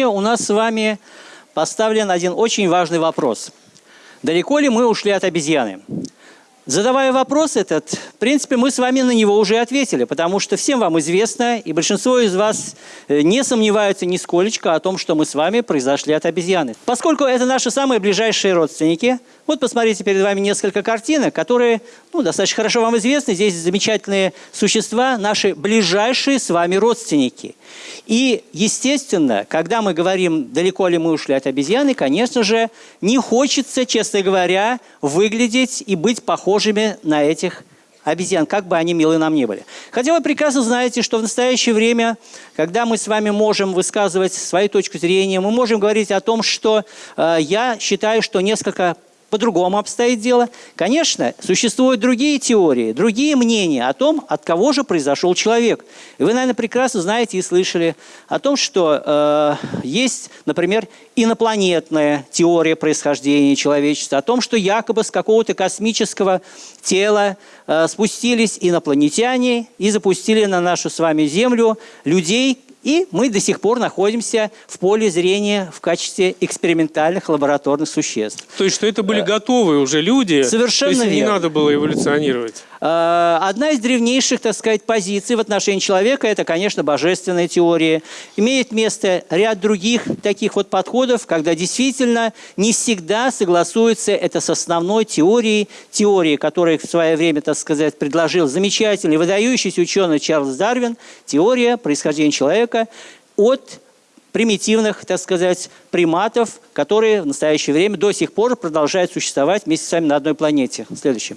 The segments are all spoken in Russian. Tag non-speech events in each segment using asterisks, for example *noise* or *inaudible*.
сегодня у нас с вами поставлен один очень важный вопрос. Далеко ли мы ушли от обезьяны? Задавая вопрос этот, в принципе, мы с вами на него уже ответили, потому что всем вам известно, и большинство из вас э, не сомневаются нисколечко о том, что мы с вами произошли от обезьяны. Поскольку это наши самые ближайшие родственники, вот посмотрите перед вами несколько картинок, которые ну, достаточно хорошо вам известны. Здесь замечательные существа, наши ближайшие с вами родственники. И, естественно, когда мы говорим, далеко ли мы ушли от обезьяны, конечно же, не хочется, честно говоря, выглядеть и быть похожими на этих обезьян, как бы они милы нам не были. Хотя вы прекрасно знаете, что в настоящее время, когда мы с вами можем высказывать свою точку зрения, мы можем говорить о том, что э, я считаю, что несколько по-другому обстоит дело. Конечно, существуют другие теории, другие мнения о том, от кого же произошел человек. И вы, наверное, прекрасно знаете и слышали о том, что э, есть, например, инопланетная теория происхождения человечества, о том, что якобы с какого-то космического тела э, спустились инопланетяне и запустили на нашу с вами Землю людей, и мы до сих пор находимся в поле зрения в качестве экспериментальных лабораторных существ. То есть, что это были готовые уже люди? Совершенно То есть, верно. не надо было эволюционировать? Э, Одна из древнейших, так сказать, позиций в отношении человека – это, конечно, божественная теория. Имеет место ряд других таких вот подходов, когда действительно не всегда согласуется это с основной теорией, теорией, которую в свое время, так сказать, предложил замечательный, выдающийся ученый Чарльз Дарвин, теория происхождения человека от примитивных, так сказать, приматов, которые в настоящее время до сих пор продолжают существовать вместе с вами на одной планете. Следующий.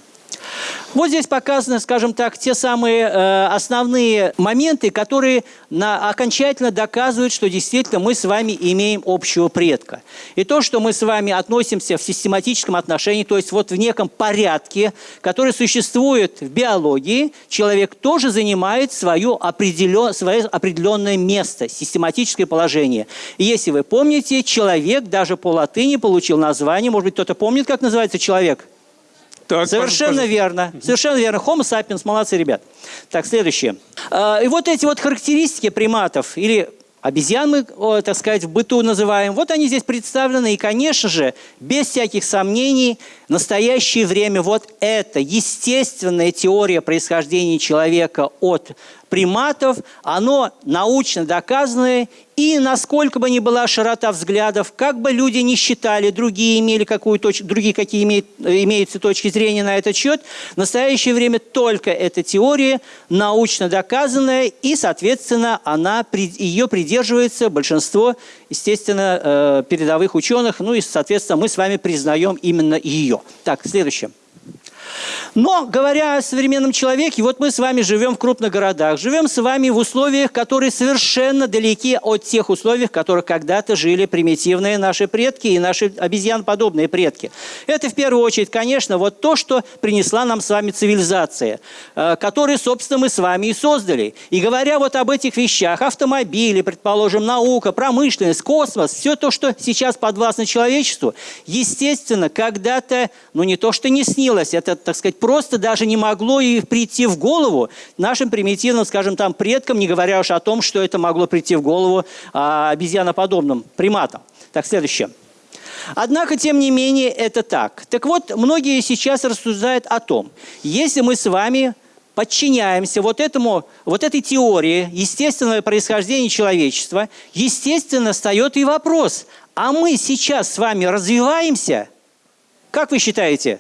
Вот здесь показаны, скажем так, те самые э, основные моменты, которые на, окончательно доказывают, что действительно мы с вами имеем общего предка. И то, что мы с вами относимся в систематическом отношении, то есть вот в неком порядке, который существует в биологии, человек тоже занимает свое, определен, свое определенное место, систематическое положение. И если вы помните, человек даже по латыни получил название, может быть, кто-то помнит, как называется человек? Так, Совершенно пожалуйста. верно. Совершенно верно. Homo sapiens, молодцы, ребят. Так, следующее. А, И вот эти вот характеристики приматов или обезьян мы, так сказать, в быту называем, вот они здесь представлены. И, конечно же, без всяких сомнений, в настоящее время вот эта естественная теория происхождения человека от приматов, оно научно доказанное, и насколько бы ни была широта взглядов, как бы люди не считали, другие имели какую точ... другие какие имеют, имеются точки зрения на этот счет, в настоящее время только эта теория научно доказанная, и, соответственно, она, ее придерживается большинство, естественно, э, передовых ученых, ну и, соответственно, мы с вами признаем именно ее. Так, следующее. Но, говоря о современном человеке, вот мы с вами живем в крупных городах, живем с вами в условиях, которые совершенно далеки от тех условий, в которых когда-то жили примитивные наши предки и наши обезьяноподобные предки. Это, в первую очередь, конечно, вот то, что принесла нам с вами цивилизация, э, которую, собственно, мы с вами и создали. И говоря вот об этих вещах, автомобили, предположим, наука, промышленность, космос, все то, что сейчас подвластно человечеству, естественно, когда-то, ну не то, что не снилось, это, так сказать, просто даже не могло и прийти в голову нашим примитивным, скажем, там, предкам, не говоря уж о том, что это могло прийти в голову а, обезьяноподобным приматам. Так, следующее. Однако, тем не менее, это так. Так вот, многие сейчас рассуждают о том, если мы с вами подчиняемся вот, этому, вот этой теории естественного происхождения человечества, естественно, встает и вопрос, а мы сейчас с вами развиваемся? Как вы считаете?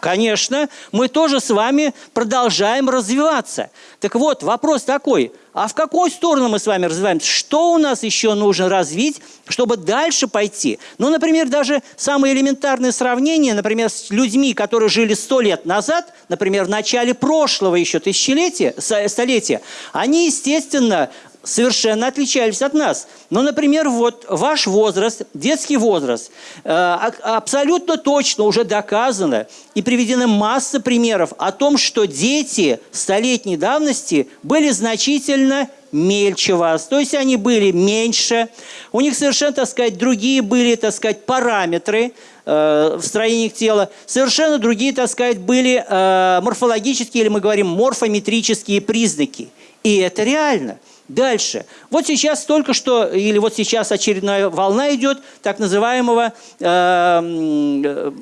Конечно, мы тоже с вами продолжаем развиваться. Так вот, вопрос такой, а в какую сторону мы с вами развиваемся? Что у нас еще нужно развить, чтобы дальше пойти? Ну, например, даже самое элементарное сравнение, например, с людьми, которые жили сто лет назад, например, в начале прошлого еще тысячелетия, столетия, они, естественно, совершенно отличались от нас. Ну, например, вот ваш возраст, детский возраст, э, абсолютно точно уже доказано и приведена масса примеров о том, что дети столетней давности были значительно мельче вас, то есть они были меньше, у них совершенно, так сказать, другие были, так сказать, параметры э, в строении тела, совершенно другие, так сказать, были э, морфологические, или мы говорим морфометрические признаки. И это реально. Дальше. Вот сейчас только что, или вот сейчас очередная волна идет так называемого э,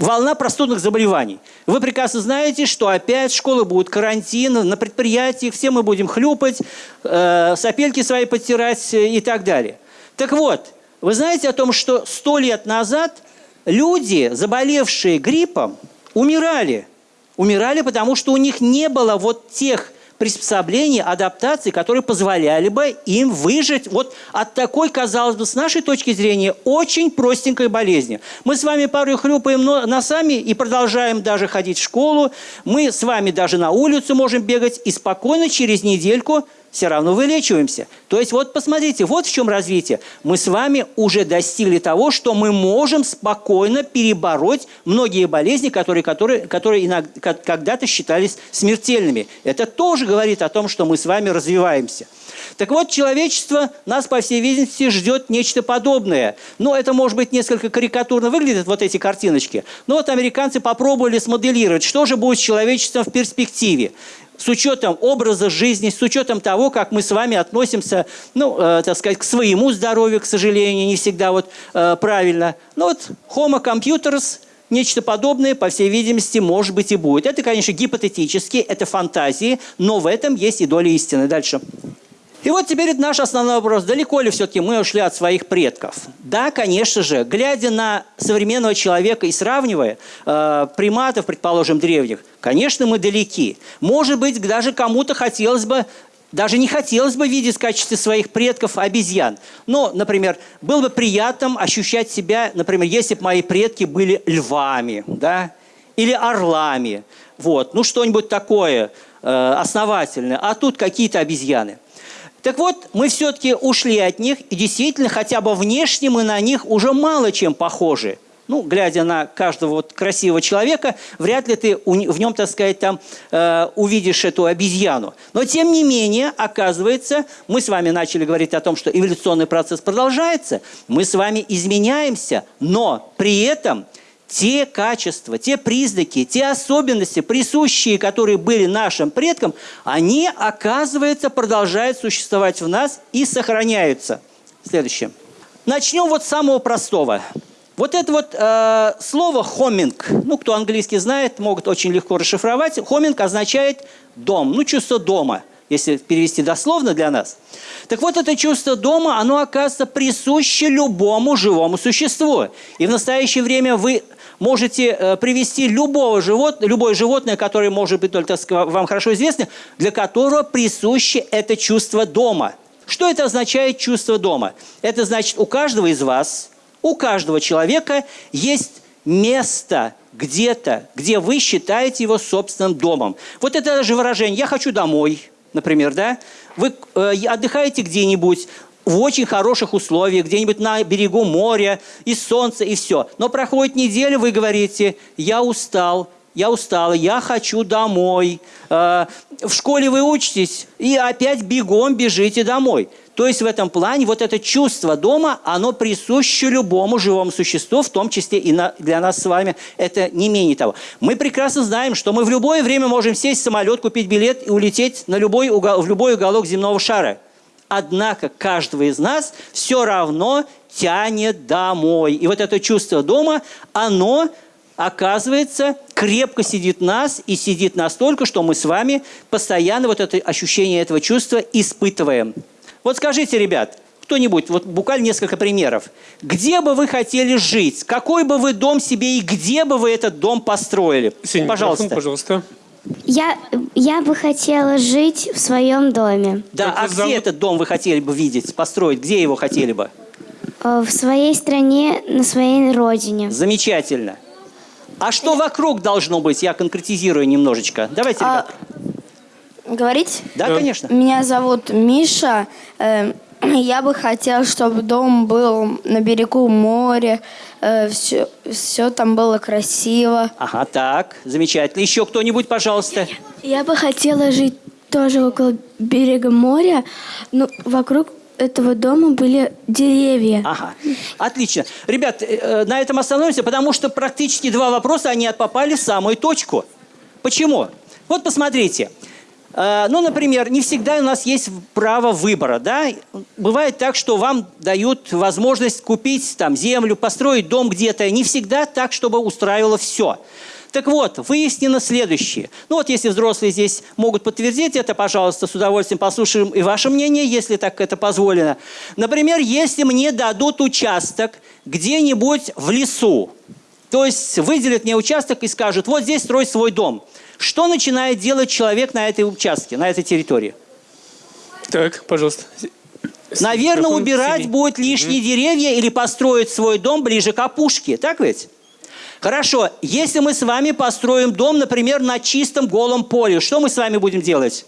волна простудных заболеваний. Вы прекрасно знаете, что опять школы будут карантин, на предприятиях все мы будем хлюпать, э, сопельки свои подтирать и так далее. Так вот, вы знаете о том, что сто лет назад люди, заболевшие гриппом, умирали. Умирали, потому что у них не было вот тех приспособлений, адаптаций, которые позволяли бы им выжить вот от такой, казалось бы, с нашей точки зрения, очень простенькой болезни. Мы с вами порой хлюпаем носами и продолжаем даже ходить в школу. Мы с вами даже на улицу можем бегать и спокойно через недельку все равно вылечиваемся. То есть вот посмотрите, вот в чем развитие. Мы с вами уже достигли того, что мы можем спокойно перебороть многие болезни, которые, которые, которые когда-то считались смертельными. Это тоже говорит о том, что мы с вами развиваемся. Так вот, человечество нас, по всей видимости, ждет нечто подобное. Но это, может быть, несколько карикатурно выглядит, вот эти картиночки. Но вот американцы попробовали смоделировать, что же будет с человечеством в перспективе с учетом образа жизни, с учетом того, как мы с вами относимся, ну, э, так сказать, к своему здоровью, к сожалению, не всегда вот э, правильно. Ну вот Homo computers, нечто подобное, по всей видимости, может быть и будет. Это, конечно, гипотетически, это фантазии, но в этом есть и доля истины. Дальше. И вот теперь наш основной вопрос. Далеко ли все-таки мы ушли от своих предков? Да, конечно же. Глядя на современного человека и сравнивая э, приматов, предположим, древних, конечно, мы далеки. Может быть, даже кому-то хотелось бы даже не хотелось бы видеть в качестве своих предков обезьян. Но, например, было бы приятно ощущать себя, например, если бы мои предки были львами, да, или орлами, вот, ну что-нибудь такое э, основательное, а тут какие-то обезьяны. Так вот, мы все-таки ушли от них, и действительно, хотя бы внешне мы на них уже мало чем похожи. Ну, глядя на каждого вот красивого человека, вряд ли ты в нем, так сказать, там э, увидишь эту обезьяну. Но, тем не менее, оказывается, мы с вами начали говорить о том, что эволюционный процесс продолжается, мы с вами изменяемся, но при этом те качества, те признаки, те особенности, присущие, которые были нашим предкам, они, оказывается, продолжают существовать в нас и сохраняются. Следующее. Начнем вот с самого простого. Вот это вот э, слово «хоминг», ну, кто английский знает, могут очень легко расшифровать. «Хоминг» означает «дом», ну, чувство дома – если перевести дословно для нас. Так вот, это чувство дома, оно, оказывается, присуще любому живому существу. И в настоящее время вы можете э, привести любого живот, любое животное, которое может быть только вам хорошо известно, для которого присуще это чувство дома. Что это означает чувство дома? Это значит, у каждого из вас, у каждого человека есть место где-то, где вы считаете его собственным домом. Вот это же выражение «я хочу домой», например, да, вы э, отдыхаете где-нибудь, в очень хороших условиях, где-нибудь на берегу моря, и солнце, и все. Но проходит неделя, вы говорите, я устал, я устала, я хочу домой. Э, в школе вы учитесь, и опять бегом бежите домой. То есть в этом плане вот это чувство дома, оно присуще любому живому существу, в том числе и для нас с вами. Это не менее того. Мы прекрасно знаем, что мы в любое время можем сесть в самолет, купить билет и улететь на любой в любой уголок земного шара. Однако каждого из нас все равно тянет домой. И вот это чувство дома, оно оказывается, крепко сидит нас и сидит настолько, что мы с вами постоянно вот это ощущение этого чувства испытываем. Вот скажите, ребят, кто-нибудь, вот буквально несколько примеров. Где бы вы хотели жить? Какой бы вы дом себе и где бы вы этот дом построили? Сень, пожалуйста. пожалуйста. Я, я бы хотела жить в своем доме. Да, а где этот дом вы хотели бы видеть, построить? Где его хотели бы? Э, В своей стране, на своей родине. Замечательно. А что вокруг должно быть? Я конкретизирую немножечко. Давайте, А, ребят. Говорить? Да, да. конечно. Меня зовут Миша. Э, *clears throat* Я бы хотел, чтобы дом был на берегу моря. Все, все там было красиво. Ага, так, замечательно. Еще кто-нибудь, пожалуйста. Я бы хотела жить тоже около берега моря, но вокруг этого дома были деревья. Ага, отлично. Ребят, э, э, на этом остановимся, потому что практически два вопроса, они попали в самую точку. Почему? Вот посмотрите. Э, Ну, например, не всегда у нас есть право выбора, да? Бывает так, что вам дают возможность купить там землю, построить дом где-то. Не всегда так, чтобы устраивало все. Так вот, выяснено следующее. Ну вот если взрослые здесь могут подтвердить это, пожалуйста, с удовольствием послушаем и ваше мнение, если так это позволено. Например, если мне дадут участок где-нибудь в лесу, то есть выделят мне участок и скажут, вот здесь строй свой дом. Что начинает делать человек на этой участке, на этой территории? Так, пожалуйста. Наверное, убирать будет лишние деревья или построить свой дом ближе к опушке. Так ведь? Хорошо. Если мы с вами построим дом, например, на чистом голом поле, что мы с вами будем делать?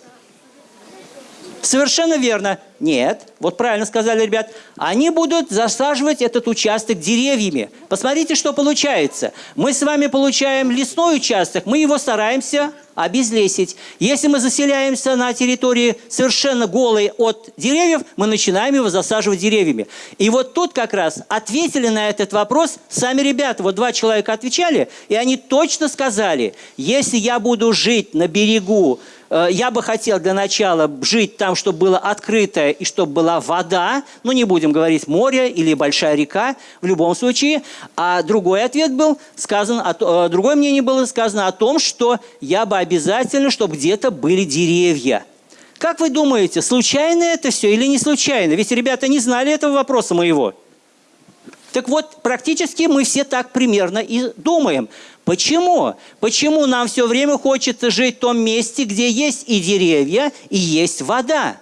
Совершенно верно. Нет, вот правильно сказали ребят. Они будут засаживать этот участок деревьями. Посмотрите, что получается. Мы с вами получаем лесной участок, мы его стараемся обезлесить. Если мы заселяемся на территории совершенно голой от деревьев, мы начинаем его засаживать деревьями. И вот тут как раз ответили на этот вопрос сами ребята. Вот два человека отвечали, и они точно сказали, если я буду жить на берегу Э, Я бы хотел для начала жить там, чтобы было открытое и чтобы была вода. Ну, не будем говорить море или большая река, в любом случае. А другой ответ был сказан, о э, другое мнение было сказано о том, что я бы обязательно, чтобы где-то были деревья. Как вы думаете, случайно это все или не случайно? Ведь ребята не знали этого вопроса моего. Так вот, практически мы все так примерно и думаем. Почему? Почему нам все время хочется жить в том месте, где есть и деревья, и есть вода?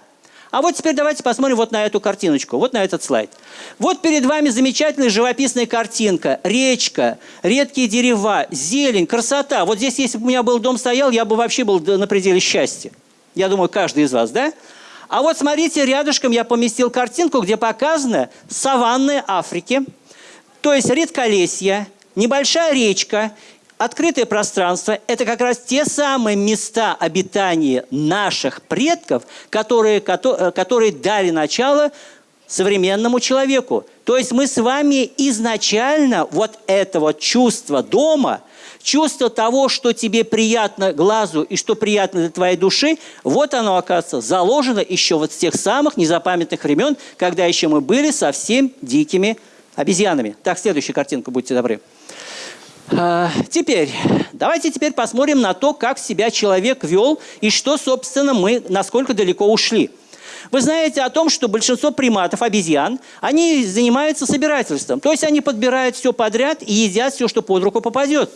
А вот теперь давайте посмотрим вот на эту картиночку, вот на этот слайд. Вот перед вами замечательная живописная картинка. Речка, редкие дерева, зелень, красота. Вот здесь, если бы у меня был дом стоял, я бы вообще был на пределе счастья. Я думаю, каждый из вас, да? А вот смотрите, рядышком я поместил картинку, где показаны саванны Африки, то есть редколесье, небольшая речка, открытое пространство – это как раз те самые места обитания наших предков, которые, кото- э, которые дали начало современному человеку. То есть мы с вами изначально вот это вот чувство дома, чувство того, что тебе приятно глазу и что приятно для твоей души, вот оно, оказывается, заложено еще вот с тех самых незапамятных времен, когда еще мы были совсем дикими обезьянами. Так, следующую картинку, будьте добры. А, Теперь, давайте теперь посмотрим на то, как себя человек вел и что, собственно, мы, насколько далеко ушли. Вы знаете о том, что большинство приматов, обезьян, они занимаются собирательством. То есть они подбирают все подряд и едят все, что под руку попадет.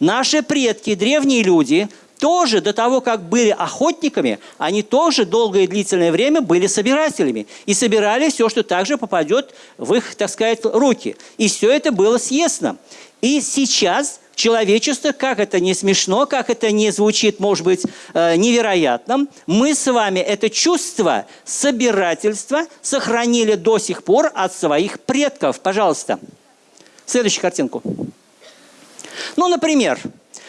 Наши предки, древние люди, тоже до того, как были охотниками, они тоже долгое и длительное время были собирателями. И собирали все, что также попадет в их, так сказать, руки. И все это было съестно. И сейчас человечество, как это не смешно, как это не звучит, может быть, э, невероятным, мы с вами это чувство собирательства сохранили до сих пор от своих предков. Пожалуйста. Следующую картинку. Ну, например,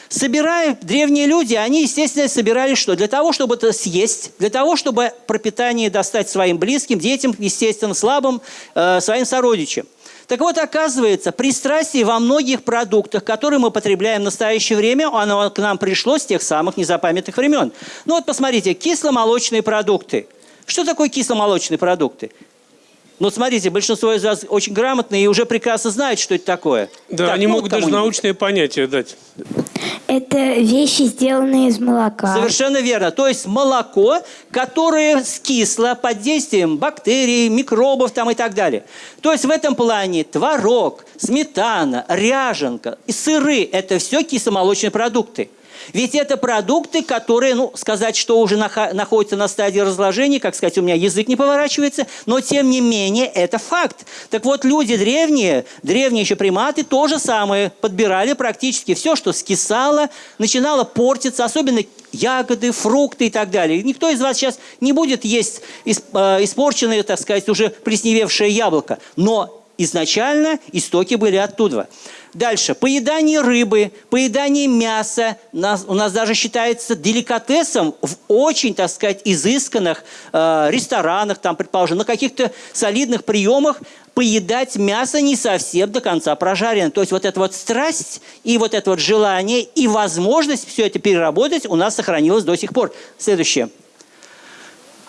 собирая древние люди, они, естественно, собирали что? Для того, чтобы это съесть, для того, чтобы пропитание достать своим близким, детям, естественно, слабым, э, своим сородичам. Так вот, оказывается, пристрастие во многих продуктах, которые мы потребляем в настоящее время, оно к нам пришло с тех самых незапамятных времен. Ну вот посмотрите, кисломолочные продукты. Что такое кисломолочные продукты? Ну, смотрите, большинство из вас очень грамотные и уже прекрасно знают, что это такое. Да, Так, они ну, могут даже научные понятия дать. Это вещи, сделанные из молока. Совершенно верно. То есть молоко, которое скисло под действием бактерий, микробов там и так далее. То есть в этом плане творог, сметана, ряженка и сыры – это все кисломолочные продукты. Ведь это продукты, которые, ну, сказать, что уже находятся на стадии разложения, как сказать, у меня язык не поворачивается, но тем не менее это факт. Так вот, люди древние, древние еще приматы, то же самое, подбирали практически все, что скисало, начинало портиться, особенно ягоды, фрукты и так далее. Никто из вас сейчас не будет есть э, испорченное, так сказать, уже плесневевшее яблоко. Но изначально истоки были оттуда. Дальше. Поедание рыбы, поедание мяса у нас даже считается деликатесом в очень, так сказать, изысканных э, ресторанах, там, предположим, на каких-то солидных приемах поедать мясо не совсем до конца прожарено. То есть вот эта вот страсть и вот это вот желание и возможность все это переработать у нас сохранилась до сих пор. Следующее.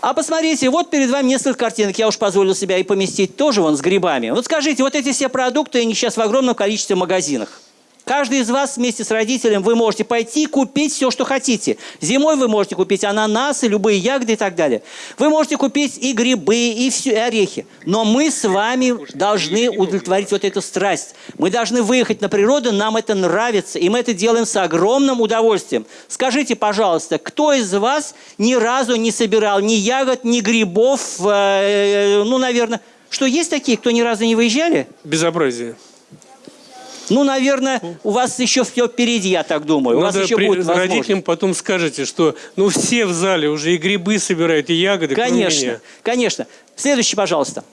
А посмотрите, вот перед вами несколько картинок, я уж позволил себя и поместить тоже вон с грибами. Вот скажите, вот эти все продукты, они сейчас в огромном количестве магазинах. Каждый из вас вместе с родителем вы можете пойти и купить все, что хотите. Зимой вы можете купить ананасы, любые ягоды и так далее. Вы можете купить и грибы, и, все, и орехи. Но мы с вами должны удовлетворить вот эту страсть. Мы должны выехать на природу, нам это нравится, и мы это делаем с огромным удовольствием. Скажите, пожалуйста, кто из вас ни разу не собирал ни ягод, ни грибов, э, ну, наверное... Что, есть такие, кто ни разу не выезжали? Безобразие. Ну, наверное, у вас еще все впереди, я так думаю. У Надо вас еще при- будет возможность. родителям потом скажете, что ну все в зале уже и грибы собирают, и ягоды, Конечно, конечно. Следующий, пожалуйста.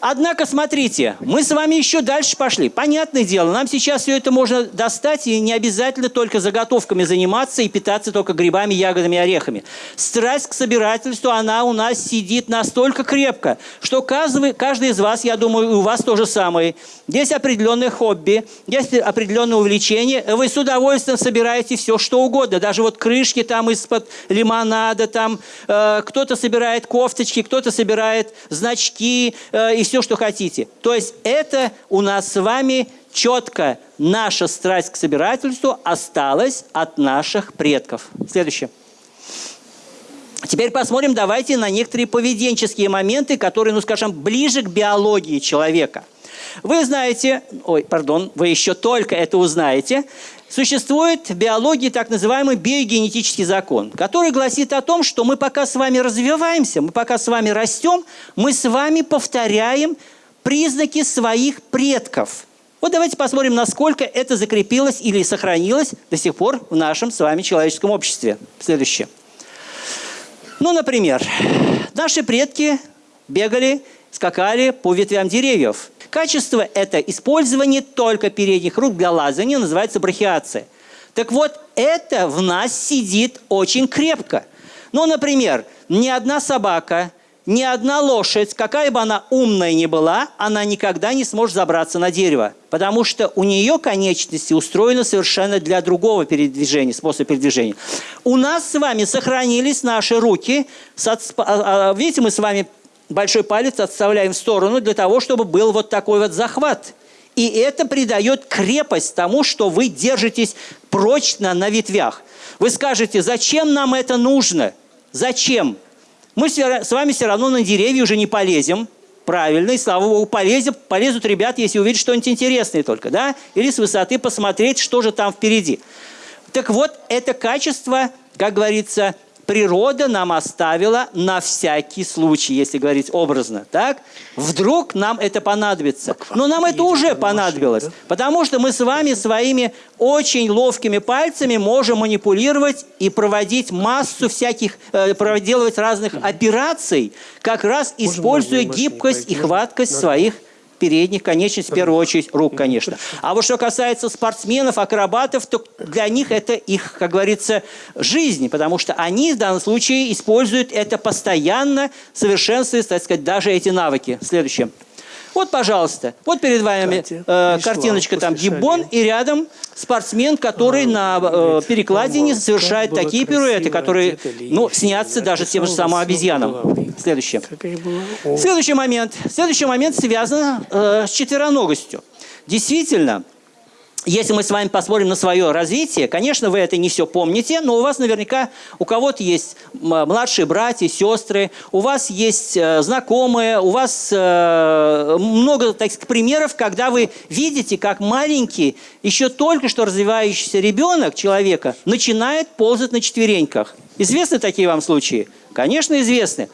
Однако, смотрите, мы с вами еще дальше пошли. Понятное дело, нам сейчас все это можно достать, и не обязательно только заготовками заниматься и питаться только грибами, ягодами, орехами. Страсть к собирательству, она у нас сидит настолько крепко, что каждый, каждый из вас, я думаю, у вас то же самое. Есть определенное хобби, есть определенное увлечение. Вы с удовольствием собираете все, что угодно. Даже вот крышки там из-под лимонада, там э, кто-то собирает кофточки, кто-то собирает значки э, и все, что хотите. То есть это у нас с вами четко наша страсть к собирательству осталась от наших предков. Следующее. Теперь посмотрим, давайте на некоторые поведенческие моменты, которые, ну скажем, ближе к биологии человека. Вы знаете, ой, пардон, вы еще только это узнаете, существует в биологии так называемый биогенетический закон, который гласит о том, что мы пока с вами развиваемся, мы пока с вами растем, мы с вами повторяем признаки своих предков. Вот давайте посмотрим, насколько это закрепилось или сохранилось до сих пор в нашем с вами человеческом обществе. Следующее. Ну, например, наши предки бегали, скакали по ветвям деревьев. Качество – это использование только передних рук для лазания, называется брахиация. Так вот, это в нас сидит очень крепко. Ну, например, ни одна собака, ни одна лошадь, какая бы она умная ни была, она никогда не сможет забраться на дерево, потому что у нее конечности устроены совершенно для другого передвижения, способа передвижения. У нас с вами сохранились наши руки. а, а, Видите, мы с вами большой палец отставляем в сторону для того, чтобы был вот такой вот захват. И это придает крепость тому, что вы держитесь прочно на ветвях. Вы скажете, зачем нам это нужно? Зачем? Мы с вами все равно на деревья уже не полезем. Правильно, и слава богу, полезем, полезут ребят, если увидят что-нибудь интересное только, да? Или с высоты посмотреть, что же там впереди. Так вот, это качество, как говорится, природа нам оставила на всякий случай, если говорить образно. Так? Вдруг нам это понадобится. Но нам это уже понадобилось. Потому что мы с вами своими очень ловкими пальцами можем манипулировать и проводить массу всяких, э, проделывать разных операций, как раз используя гибкость и хваткость своих передних конечностей, в первую очередь, рук, конечно. А вот что касается спортсменов, акробатов, то для них это их, как говорится, жизнь, потому что они в данном случае используют это постоянно, совершенствуя, так сказать, даже эти навыки. Следующее. Вот, пожалуйста, вот перед вами э, картиночка там гиббон, и рядом спортсмен, который на э, перекладине «Мама, совершает такие пируэты, которые, ну, снятся даже тем же самым обезьянам. головы». Следующее. Следующий момент. Следующий момент связан э, с четвероногостью. Действительно, если мы с вами посмотрим на свое развитие, конечно, вы это не все помните, но у вас наверняка, у кого-то есть младшие братья, сестры, у вас есть э, знакомые, у вас э, много таких примеров, когда вы видите, как маленький, еще только что развивающийся ребенок человека начинает ползать на четвереньках. Известны такие вам случаи? Конечно, известны.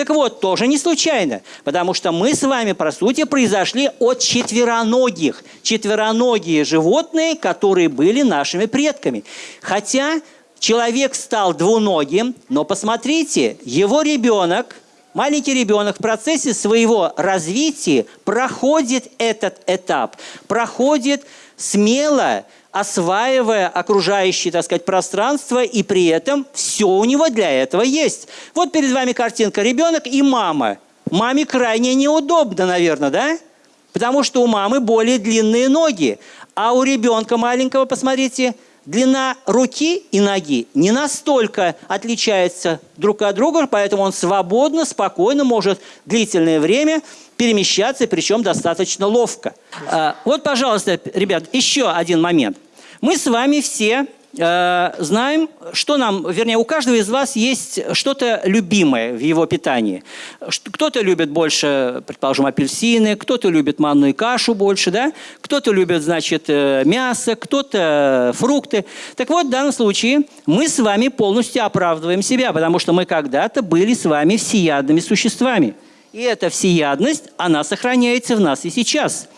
Так вот, тоже не случайно, потому что мы с вами, по сути, произошли от четвероногих. Четвероногие животные, которые были нашими предками. Хотя человек стал двуногим, но посмотрите, его ребенок маленький ребенок в процессе своего развития проходит этот этап, проходит смело, осваивая окружающее, так сказать, пространство, и при этом все у него для этого есть. Вот перед вами картинка ребенок и мама. Маме крайне неудобно, наверное, да? Потому что у мамы более длинные ноги. А у ребенка маленького, посмотрите, длина руки и ноги не настолько отличается друг от друга, поэтому он свободно, спокойно может длительное время перемещаться, причем достаточно ловко. А, Вот, пожалуйста, ребят, еще один момент. Мы с вами все э, знаем, что нам, вернее, у каждого из вас есть что-то любимое в его питании. Кто-то любит больше, предположим, апельсины, кто-то любит манную кашу больше, да? Кто-то любит, значит, э, мясо, кто-то фрукты. Так вот, в данном случае мы с вами полностью оправдываем себя, потому что мы когда-то были с вами всеядными существами. И эта всеядность, она сохраняется в нас и сейчас.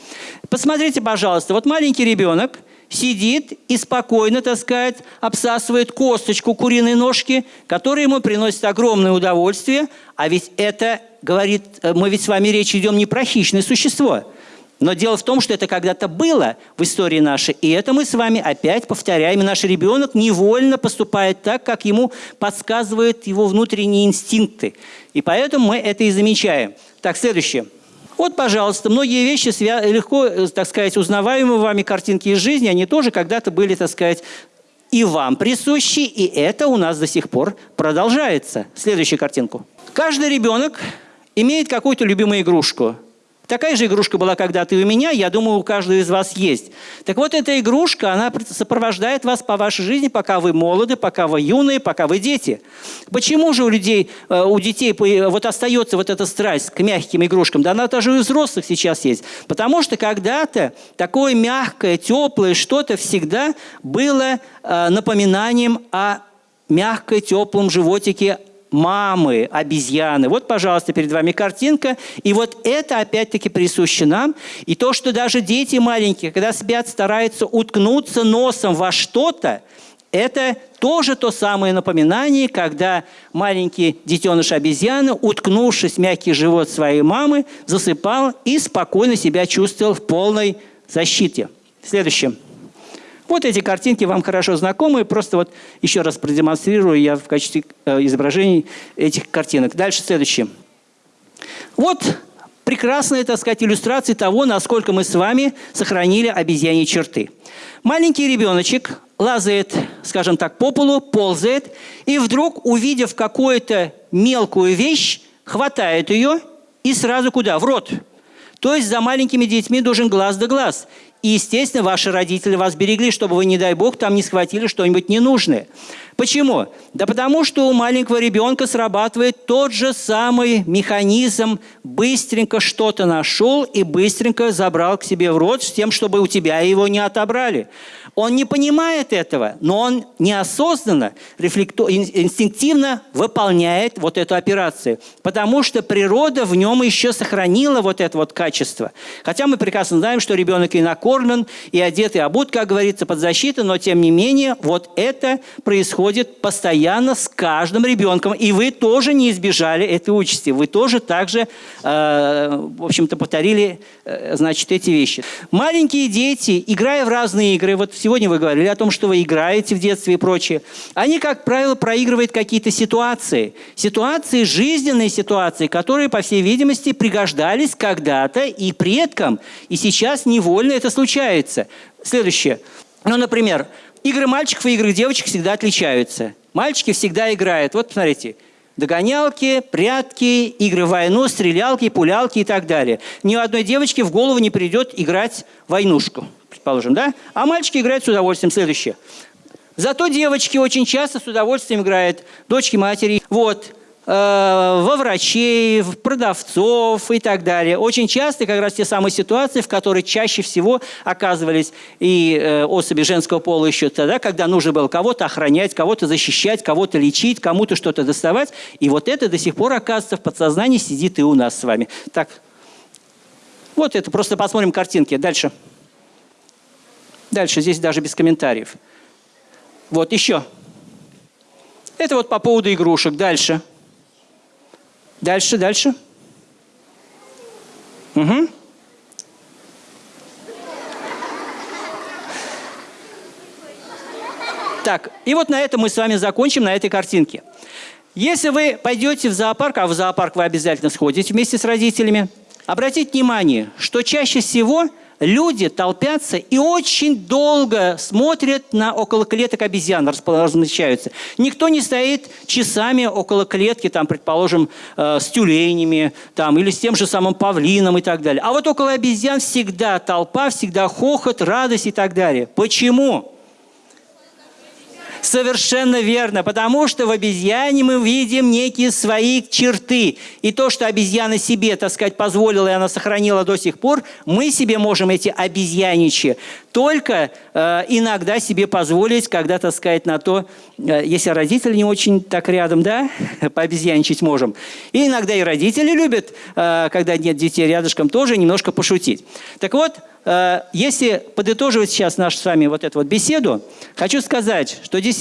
Посмотрите, пожалуйста, вот маленький ребенок сидит и спокойно, так сказать, обсасывает косточку куриной ножки, которая ему приносит огромное удовольствие. А ведь это, говорит, э, мы ведь с вами речь идем не про хищное существо. Но дело в том, что это когда-то было в истории нашей, и это мы с вами опять повторяем. И наш ребенок невольно поступает так, как ему подсказывают его внутренние инстинкты. И поэтому мы это и замечаем. Так, следующее. Вот, пожалуйста, многие вещи легко, э, так сказать, узнаваемые вами картинки из жизни, они тоже когда-то были, так сказать, и вам присущи, и это у нас до сих пор продолжается. Следующую картинку. Каждый ребенок имеет какую-то любимую игрушку. Такая же игрушка была когда-то и у меня, я думаю, у каждого из вас есть. Так вот, эта игрушка, она сопровождает вас по вашей жизни, пока вы молоды, пока вы юные, пока вы дети. Почему же у людей, э, у детей вот остается вот эта страсть к мягким игрушкам? Да она даже у взрослых сейчас есть. Потому что когда-то такое мягкое, теплое что-то всегда было э, напоминанием о мягкой, теплом животике мамы, обезьяны. Вот, пожалуйста, перед вами картинка. И вот это опять-таки присуще нам. И то, что даже дети маленькие, когда спят, стараются уткнуться носом во что-то, это тоже то самое напоминание, когда маленький детеныш обезьяны, уткнувшись мягкий живот своей мамы, засыпал и спокойно себя чувствовал в полной защите. Следующее. Вот эти картинки вам хорошо знакомы. Просто вот еще раз продемонстрирую я в качестве э, изображений этих картинок. Дальше следующее. Вот прекрасная, так сказать, иллюстрация того, насколько мы с вами сохранили обезьяньи черты. Маленький ребеночек лазает, скажем так, по полу, ползает, и вдруг, увидев какую-то мелкую вещь, хватает ее и сразу куда? В рот. То есть за маленькими детьми должен глаз да глаз. И, естественно, ваши родители вас берегли, чтобы вы, не дай бог, там не схватили что-нибудь ненужное. Почему? Да потому что у маленького ребенка срабатывает тот же самый механизм. Быстренько что-то нашел и быстренько забрал к себе в рот с тем, чтобы у тебя его не отобрали. Он не понимает этого, но он неосознанно, ин- инстинктивно выполняет вот эту операцию. Потому что природа в нем еще сохранила вот это вот качество. Хотя мы прекрасно знаем, что ребенок и накормлен, и одет, и обут, как говорится, под защитой, но тем не менее вот это происходит постоянно с каждым ребенком. И вы тоже не избежали этой участи. Вы тоже также, э, в общем-то, повторили, э, значит, эти вещи. Маленькие дети, играя в разные игры, вот сегодня вы говорили о том, что вы играете в детстве и прочее, они, как правило, проигрывают какие-то ситуации. Ситуации, жизненные ситуации, которые, по всей видимости, пригождались когда-то и предкам. И сейчас невольно это случается. Следующее. Ну, например, игры мальчиков и игры девочек всегда отличаются. Мальчики всегда играют. Вот, посмотрите. Догонялки, прятки, игры в войну, стрелялки, пулялки и так далее. Ни одной девочке в голову не придет играть войнушку, предположим, да? А мальчики играют с удовольствием. Следующее. Зато девочки очень часто с удовольствием играют, дочки матери. Вот э, во врачей, в продавцов и так далее. Очень часто как раз те самые ситуации, в которые чаще всего оказывались и э, особи женского пола еще тогда, когда нужно было кого-то охранять, кого-то защищать, кого-то лечить, кому-то что-то доставать. И вот это до сих пор, оказывается, в подсознании сидит и у нас с вами. Так, вот это, просто посмотрим картинки. Дальше. Дальше, здесь даже без комментариев. Вот еще. Это вот по поводу игрушек. Дальше. Дальше, дальше. Угу. Так, и вот на этом мы с вами закончим, на этой картинке. Если вы пойдете в зоопарк, а в зоопарк вы обязательно сходите вместе с родителями, обратите внимание, что чаще всего люди толпятся и очень долго смотрят на около клеток обезьян, размещаются. Никто не стоит часами около клетки, там, предположим, э, с тюленями там, или с тем же самым павлином и так далее. А вот около обезьян всегда толпа, всегда хохот, радость и так далее. Почему? Совершенно верно, потому что в обезьяне мы видим некие свои черты. И то, что обезьяна себе, так сказать, позволила, и она сохранила до сих пор, мы себе можем эти обезьяничьи только э, иногда себе позволить, когда, так сказать, на то, э, если родители не очень так рядом, да, *laughs* пообезьяничать можем. И иногда и родители любят, э, когда нет детей рядышком, тоже немножко пошутить. Так вот, Э, если подытоживать сейчас нашу с вами вот эту вот беседу, хочу сказать, что действительно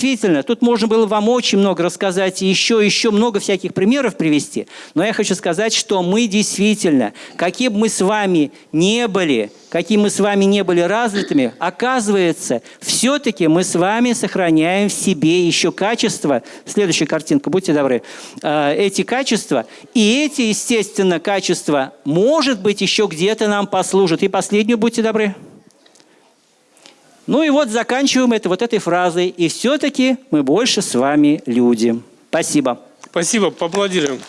тут можно было вам очень много рассказать и еще, еще много всяких примеров привести, но я хочу сказать, что мы действительно, какие бы мы с вами не были, какие мы с вами не были развитыми, оказывается, все-таки мы с вами сохраняем в себе еще качества. Следующая картинка, будьте добры. Э, Эти качества. И эти, естественно, качества, может быть, еще где-то нам послужат. И последнюю, будьте добры. Ну и вот заканчиваем это вот этой фразой. И все-таки мы больше с вами люди. Спасибо. Спасибо, поаплодируем.